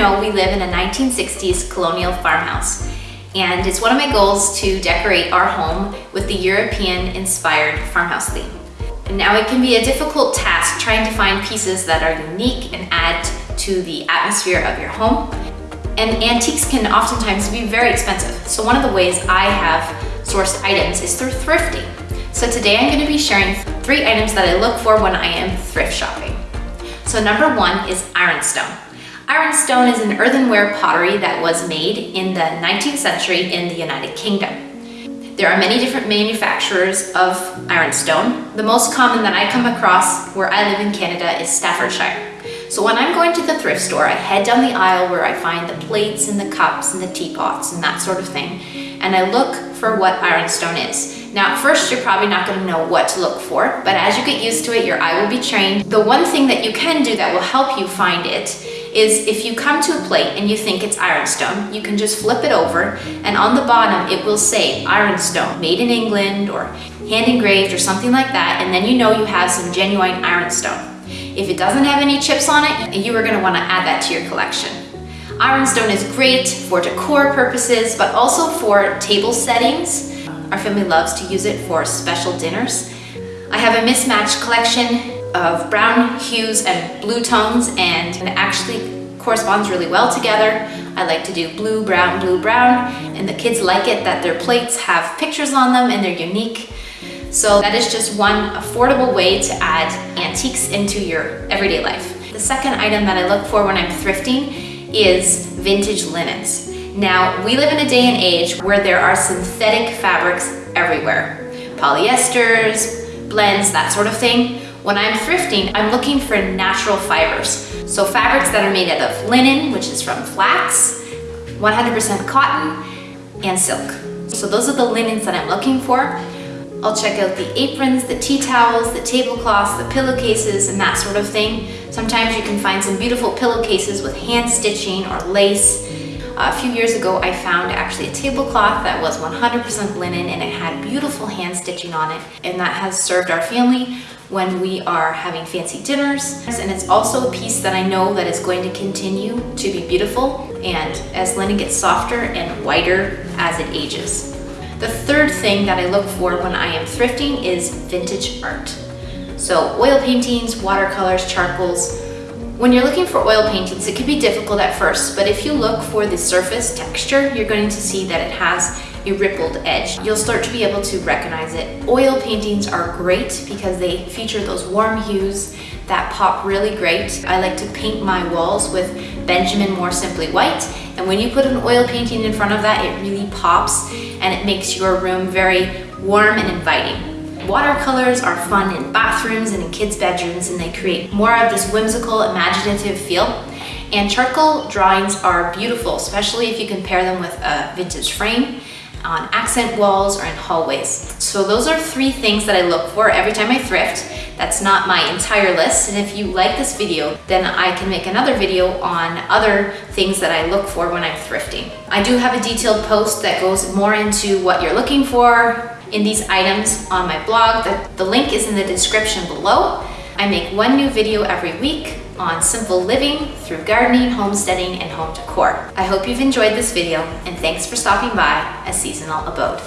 know, we live in a 1960s colonial farmhouse. And it's one of my goals to decorate our home with the European-inspired farmhouse theme. And now it can be a difficult task trying to find pieces that are unique and add to the atmosphere of your home. And antiques can oftentimes be very expensive. So one of the ways I have sourced items is through thrifting. So today I'm gonna be sharing three items that I look for when I am thrift shopping. So number one is ironstone. Ironstone is an earthenware pottery that was made in the 19th century in the United Kingdom. There are many different manufacturers of ironstone. The most common that I come across where I live in Canada is Staffordshire. So when I'm going to the thrift store, I head down the aisle where I find the plates and the cups and the teapots and that sort of thing. And I look for what ironstone is. Now, at first, you're probably not gonna know what to look for, but as you get used to it, your eye will be trained. The one thing that you can do that will help you find it is if you come to a plate and you think it's ironstone, you can just flip it over and on the bottom it will say ironstone, made in England or hand engraved or something like that, and then you know you have some genuine ironstone. If it doesn't have any chips on it, you are gonna wanna add that to your collection. Ironstone is great for decor purposes, but also for table settings our family loves to use it for special dinners. I have a mismatched collection of brown hues and blue tones and it actually corresponds really well together. I like to do blue, brown, blue, brown, and the kids like it that their plates have pictures on them and they're unique. So that is just one affordable way to add antiques into your everyday life. The second item that I look for when I'm thrifting is vintage linens. Now, we live in a day and age where there are synthetic fabrics everywhere. Polyesters, blends, that sort of thing. When I'm thrifting, I'm looking for natural fibers. So fabrics that are made out of linen, which is from flax, 100% cotton, and silk. So those are the linens that I'm looking for. I'll check out the aprons, the tea towels, the tablecloths, the pillowcases, and that sort of thing. Sometimes you can find some beautiful pillowcases with hand stitching or lace a few years ago, I found actually a tablecloth that was 100% linen and it had beautiful hand stitching on it. And that has served our family when we are having fancy dinners. And it's also a piece that I know that is going to continue to be beautiful and as linen gets softer and whiter as it ages. The third thing that I look for when I am thrifting is vintage art. So oil paintings, watercolors, charcoals, when you're looking for oil paintings, it can be difficult at first, but if you look for the surface texture, you're going to see that it has a rippled edge. You'll start to be able to recognize it. Oil paintings are great because they feature those warm hues that pop really great. I like to paint my walls with Benjamin Moore Simply White, and when you put an oil painting in front of that, it really pops and it makes your room very warm and inviting. Watercolors are fun in bathrooms and in kids' bedrooms and they create more of this whimsical, imaginative feel. And charcoal drawings are beautiful, especially if you can pair them with a vintage frame on accent walls or in hallways. So those are three things that I look for every time I thrift. That's not my entire list. And if you like this video, then I can make another video on other things that I look for when I'm thrifting. I do have a detailed post that goes more into what you're looking for, in these items on my blog. The, the link is in the description below. I make one new video every week on simple living through gardening, homesteading, and home decor. I hope you've enjoyed this video and thanks for stopping by a seasonal abode.